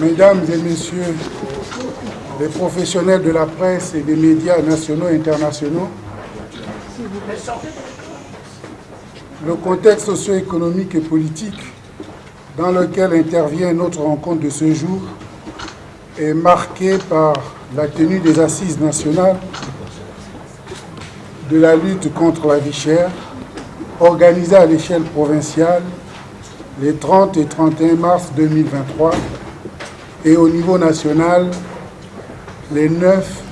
Mesdames et Messieurs les professionnels de la presse et des médias nationaux et internationaux, le contexte socio-économique et politique dans lequel intervient notre rencontre de ce jour est marqué par la tenue des assises nationales de la lutte contre la vie chère, organisée à l'échelle provinciale les 30 et 31 mars 2023 et au niveau national les 9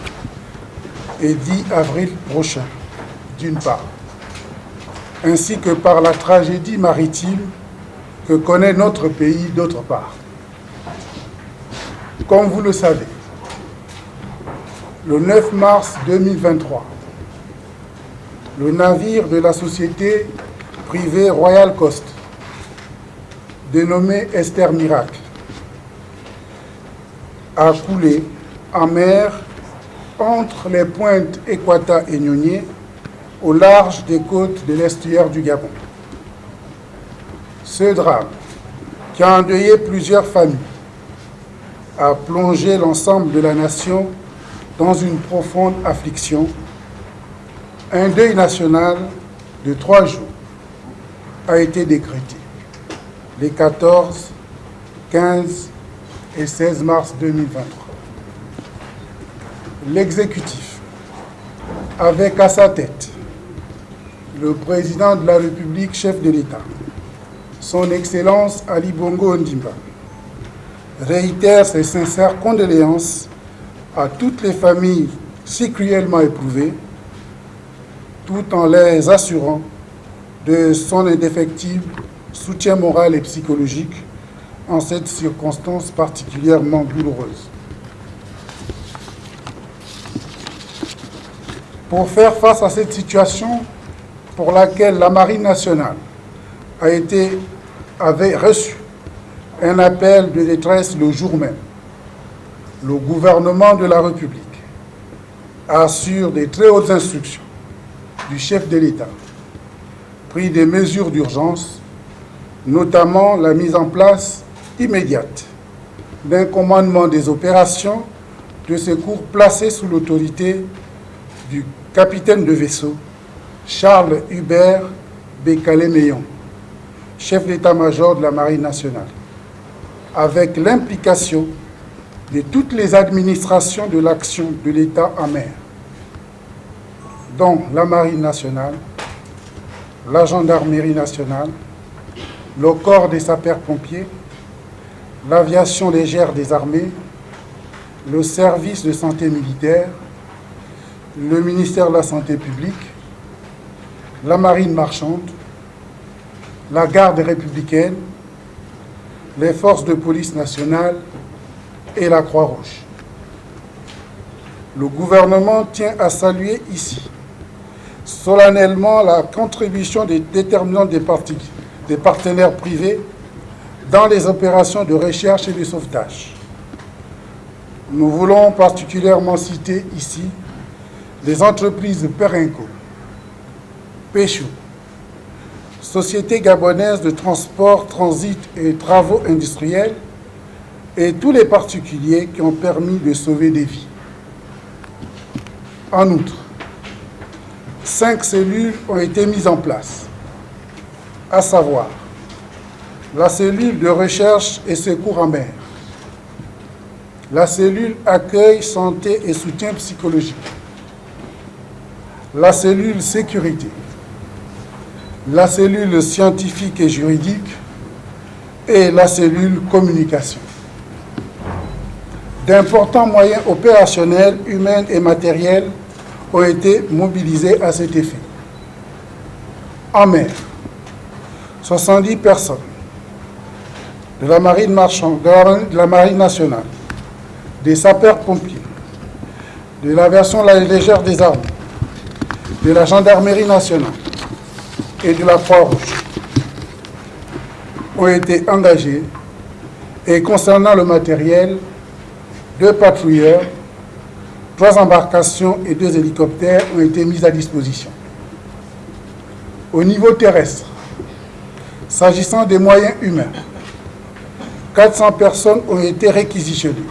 et 10 avril prochains, d'une part, ainsi que par la tragédie maritime que connaît notre pays d'autre part. Comme vous le savez, le 9 mars 2023, le navire de la société privée Royal Coast dénommé Esther Miracle, a coulé en mer entre les pointes Equata et Nyonye, au large des côtes de l'estuaire du Gabon. Ce drame, qui a endeuillé plusieurs familles, a plongé l'ensemble de la nation dans une profonde affliction. Un deuil national de trois jours a été décrété les 14, 15 et 16 mars 2023. L'exécutif, avec à sa tête le président de la République, chef de l'État, son Excellence Ali Bongo Ondimba, réitère ses sincères condoléances à toutes les familles si cruellement éprouvées, tout en les assurant de son indéfectible soutien moral et psychologique en cette circonstance particulièrement douloureuse. Pour faire face à cette situation pour laquelle la Marine nationale a été, avait reçu un appel de détresse le jour même, le gouvernement de la République assure des très hautes instructions du chef de l'État, pris des mesures d'urgence notamment la mise en place immédiate d'un commandement des opérations de secours placé sous l'autorité du capitaine de vaisseau Charles Hubert Bécalé-Meillon, chef d'état-major de la Marine nationale, avec l'implication de toutes les administrations de l'action de l'État en mer, dont la Marine nationale, la Gendarmerie nationale, le corps des sapeurs-pompiers, l'aviation légère des armées, le service de santé militaire, le ministère de la Santé publique, la marine marchande, la garde républicaine, les forces de police nationale et la Croix-Rouge. Le gouvernement tient à saluer ici solennellement la contribution des déterminants des des partenaires privés dans les opérations de recherche et de sauvetage. Nous voulons particulièrement citer ici les entreprises Perenco, Péchou, Société gabonaise de transport, transit et travaux industriels et tous les particuliers qui ont permis de sauver des vies. En outre, cinq cellules ont été mises en place à savoir la cellule de recherche et secours en mer, la cellule accueil, santé et soutien psychologique, la cellule sécurité, la cellule scientifique et juridique. Et la cellule communication. D'importants moyens opérationnels, humains et matériels ont été mobilisés à cet effet. En mer, 70 personnes de la marine marchande, de la, marine nationale, des sapeurs-pompiers, de l'aviation légère des armes, de la gendarmerie nationale et de la Croix-Rouge ont été engagés et concernant le matériel, deux patrouilleurs, trois embarcations et deux hélicoptères ont été mis à disposition. Au niveau terrestre, S'agissant des moyens humains, 400 personnes ont été réquisitionnées.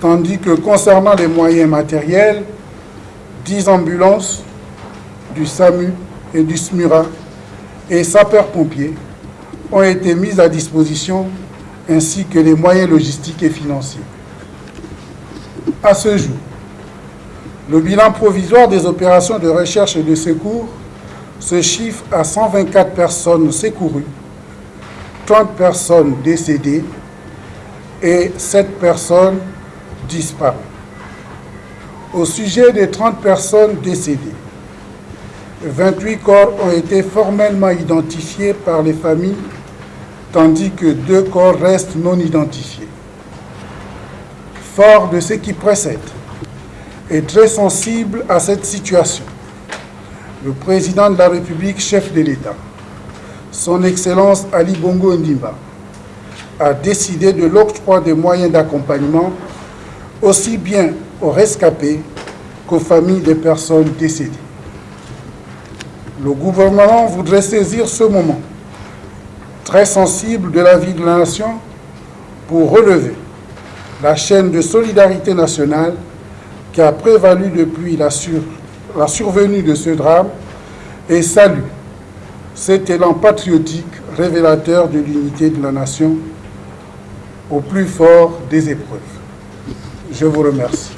Tandis que concernant les moyens matériels, 10 ambulances du SAMU et du SMURA et sapeurs-pompiers ont été mises à disposition ainsi que les moyens logistiques et financiers. À ce jour, le bilan provisoire des opérations de recherche et de secours se chiffre à 124 personnes secourues, 30 personnes décédées et 7 personnes disparues. Au sujet des 30 personnes décédées, 28 corps ont été formellement identifiés par les familles, tandis que deux corps restent non identifiés. Fort de ce qui précède et très sensible à cette situation, le président de la République, chef de l'État, son Excellence Ali Bongo Ndimba, a décidé de l'octroi des moyens d'accompagnement aussi bien aux rescapés qu'aux familles des personnes décédées. Le gouvernement voudrait saisir ce moment très sensible de la vie de la nation pour relever la chaîne de solidarité nationale qui a prévalu depuis la, survenue de ce drame et salue cet élan patriotique révélateur de l'unité de la nation au plus fort des épreuves. Je vous remercie.